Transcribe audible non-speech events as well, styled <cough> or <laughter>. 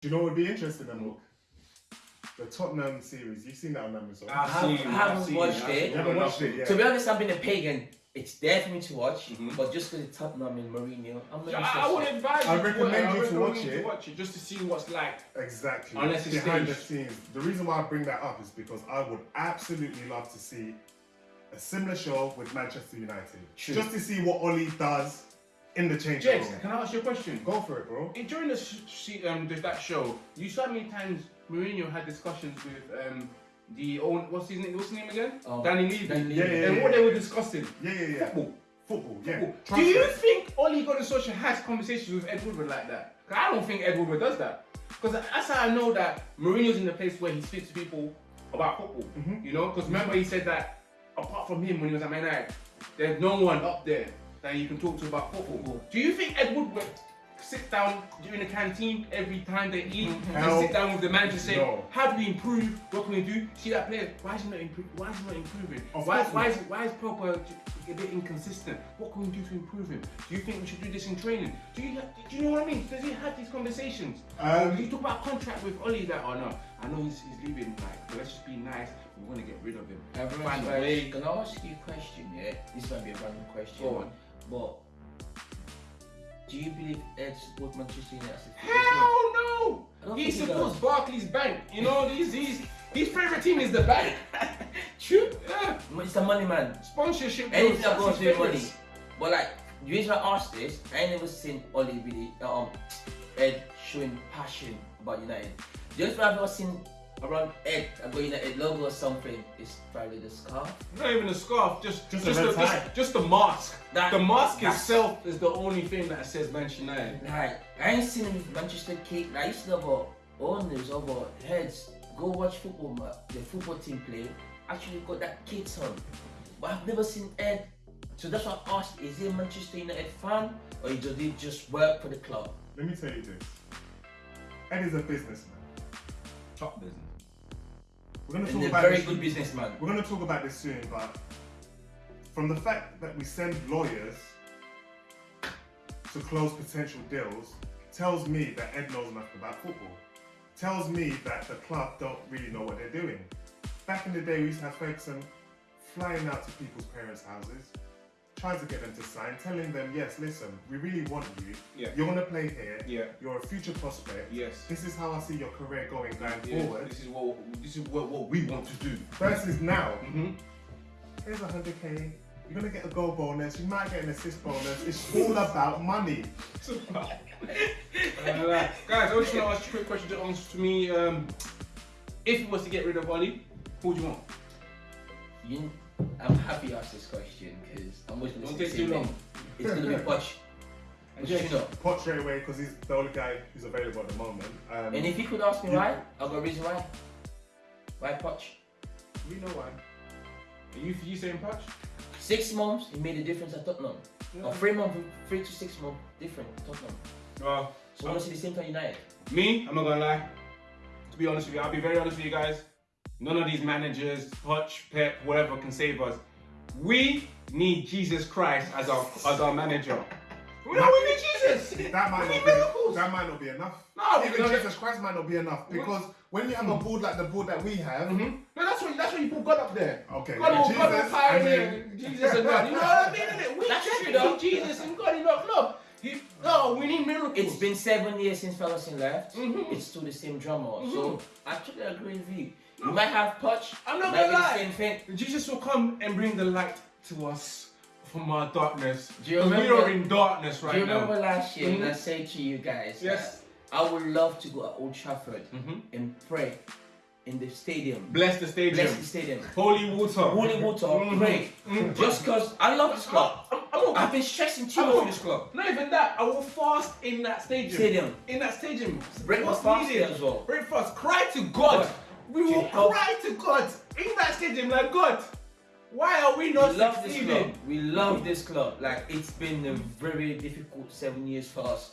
Do you know what would be interesting, then, look? The Tottenham series. You've seen that on Amazon. I've I seen, haven't- I haven't I've seen watched I've it. You haven't watched it, yeah. To be honest, I've been a pagan. It's there for me to watch, Mhm. but just because it's Tottenham and Mourinho, I'm not Yeah. I, I would advise I you to recommend you to watch you it. watch it just to see what's like. Exactly. Unless it's behind the scenes. The reason why I bring that up is because I would absolutely love to see a similar show with Manchester United. True. Just to see what Ole does in the change James, room. can I ask you a question? Go for it, bro. During the sh- sh- um, there's that show, you saw how many times Mourinho had discussions with um, the own what's his name? What's his name again? Oh, Danny Levy. Danny Yeah, yeah, and what yeah. they were discussing. Yeah, yeah, yeah. Football. Football, yeah. Football. Do you Transfers. think Ole Gunnar Solskjaer has conversations with Ed Woodward like that? 'Cause I don't think Ed Woodward does that. Because that's how I know that Mourinho's in the place where he speaks to people about football. Mhm. You know, because remember he said that apart from him when he was at Man United, there's no one up there that you can talk to about football. Do you think Ed Woodward sits down during the canteen every time they eat and Hell sit down with the manager saying, no. how do we improve? What can we do? See that player? Why is he not improving? Why is he not improving? Why, why is why is Pogba a bit inconsistent? What can we do to improve him? Do you think we should do this in training? Do you do you know what I mean? Does he have these conversations? Um, do you talk about contract with Ole that or no? I know he's, he's leaving, like, but let's just be nice. We want to get rid of him. Everyone's Find a like, way. Can I ask you a question? Yeah, this might be a random question. Go on. But do you believe Ed supports Manchester United? as a Hell no! He think he supports. Barclays Bank. You know, his, his, his favorite team is the bank. <laughs> True. Yeah. It's the money man. Sponsorship. Anything that goes with money. But like, the reason I asked this, I ain't never seen Ole really, um, Ed showing passion about United. The only thing I've ever seen around Ed about United logo or something is probably the scarf. Not even a scarf, just Just just a the, just, just the mask. That- the mask that's- itself is the only thing that says Manchester United. Like, I ain't seen him with Manchester Kate. I used to have a owners over heads. Go watch football, ma- the football team play. Actually got that kit on. But I've never seen Ed. So that's why I asked, is he a Manchester United fan or does he just work for the club? Let me tell you this. Ed is a businessman. Top business. We're gonna And talk a about very this. good businessman. We're gonna talk about this soon, but from the fact that we send lawyers to close potential deals tells me that Ed knows nothing about football. Tells me that the club don't really know what they're doing. Back in the day, we used to have Ferguson um, flying out to people's parents' houses, trying to get them to sign, telling them, yes, listen, we really want you. Yeah. You're gonna play here. Yeah. You're a future prospect. Yes. This is how I see your career going going Yeah, forward. This is what this is what, what we want to do. Versus now, Mm-hmm. here's 100k. You're gonna get a goal bonus. You might get an assist bonus. It's all about money. Uh, <laughs> guys, I just want to ask you a quick question to answer to me. Um, if you was to get rid of Ole, who would you want? You, I'm happy you asked this question because I'm always going Don't to take say too the same long. It's going to be <laughs> Poch. But you know, Pot straight away because he's the only guy who's available at the moment. Um, and if you could ask me why, I've got a reason why. Why Poch? We know why. Are you you saying Patch? Six months, he made a difference at Tottenham. Or three months, three to six months different at Tottenham. Well, So I want to see the same for United. me, I'm not gonna lie. To be honest with you, I'll be very honest with you guys. None of these managers, Hutch, Pep, whatever, can save us. We need Jesus Christ as our as our manager. We know we need Jesus. that might we not need miracles. be that might not be enough. No, Even no, Jesus Christ might not be enough because when you have a board like the board that we have, Mhm. No, that's what that's what you put God up there. okay, God will, God will Jesus, pioneer and then Jesus and God. You know what I mean? innit? We That's just true, need though. Jesus and God in our club. He, no, we need miracles. It's been seven years since Ferguson left. Mhm. It's still the same drama. So Mhm. I actually agree with you. You might have Poch. I'm not gonna lie. same thing. Jesus will come and bring the light to us from our darkness. Do you 'Cause we are in darkness Do right you remember now. last year when I Mhm. said to you guys Yes. I would love to go at Old Trafford Mhm. and pray in the stadium. Bless the stadium. Bless the stadium. Holy water. Holy water, Mhm. pray. Mhm. Just because I love this club. I'm, I'm, I've been stressing too much for this club. Not even that. I will fast in that stadium. Stadium. In that stadium. Break my What's fast as well. Break fast. Cry to God. God. We will help- cry to God in that stadium. Like God, why are we We not love this succeeding? club. We love this club. Like it's been a very difficult seven years for us.